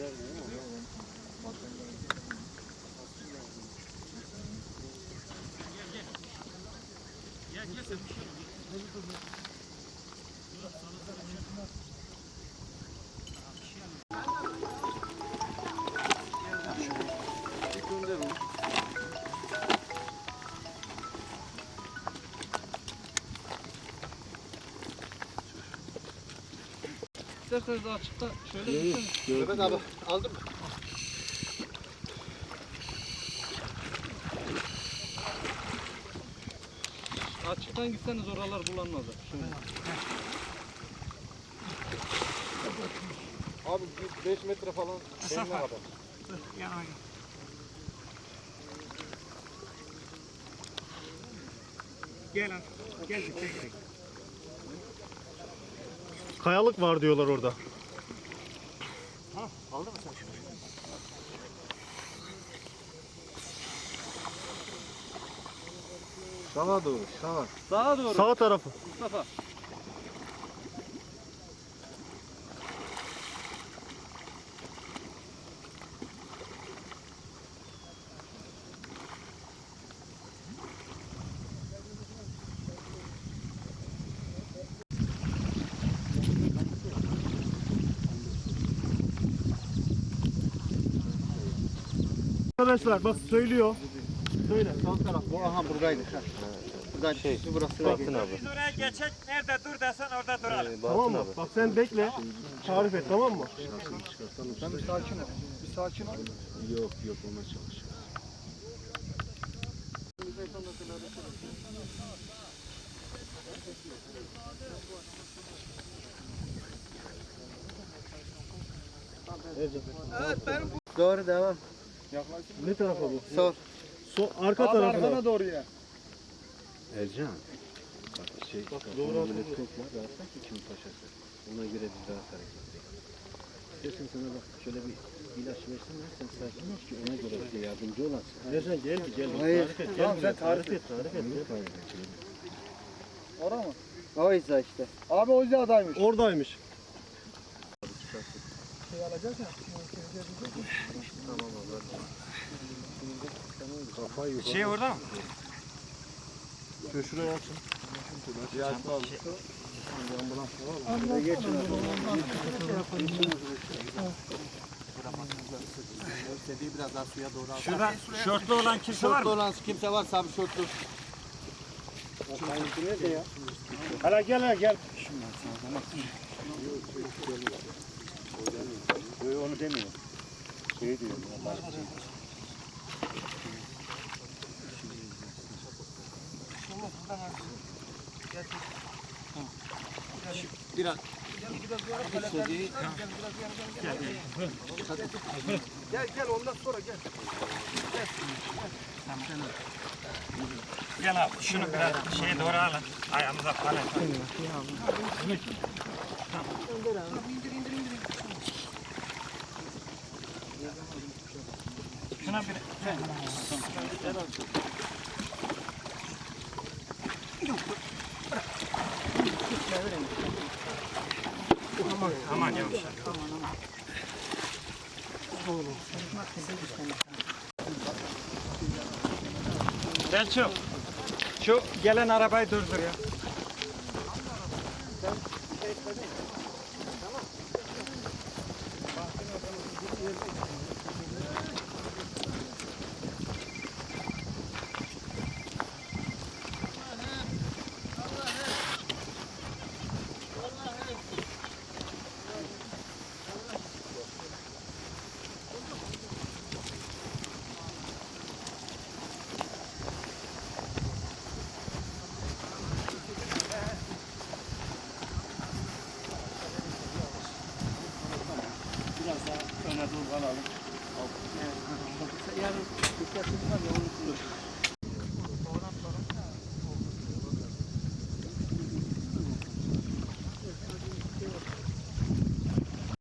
Gel gel. Sen bir şey İsterseniz açıkta şöyle gitsene. Mehmet abi aldın mı? Açıktan gitseniz oralar bulanmaz. Şöyle. Abi 5 metre falan. Benim kadar. Kayalık var diyorlar orada. Sağa doğru sağa. Sağa doğru. Sağ tarafı. Mustafa. Arkadaşlar bak söylüyor. Söyle sağ taraf. Bu aha buradaydı. Ha. Buradan şey, burası da geçti. Biz oraya geçek nerede dur desen orada duralım. Tamam mı? Bak sen bekle. Tarif et tamam mı? Sen bir sakin ol. Bir sakin ol. Yok yok ona çalış. Doğru devam. Ne tarafa bu? Sol. So, arka tarafına. doğru ya. Ercan. Bak şey. doğru Doğru atıldı. versen ki kim paşası. Ona göre biz rahat hareket edelim. İstersen sana bak şöyle bir ilaç versinler sen sakin ol ki ona göre bize yardımcı olasın. Ercan gel bir gel. Hayır. Tarif et. Gel Tamam, sen tarif et. Tarif et. Hayır. hayır. Ora mı? O izle işte. Abi o izadaymış. Oradaymış. Şey orada mı? Şöyle şuraya açın. İstediği biraz daha suya doğru al. Şurada şortlu olan kimse var Şortlu mı? olan kimse varsa abi şortlu. Nerede ya? Hala gel hala gel. Onu demiyor. Şey diyor. Biraz. Gel gel ondan sonra gel. Gel abi şunu biraz şeye doğru alın. Ayağımıza falan. Şuna bir Aman, aman yavaş. Selçuk, şu gelen arabayı durdur ya. Biraz daha öne doğru alalım. Yarın dikkatimiz var ya onu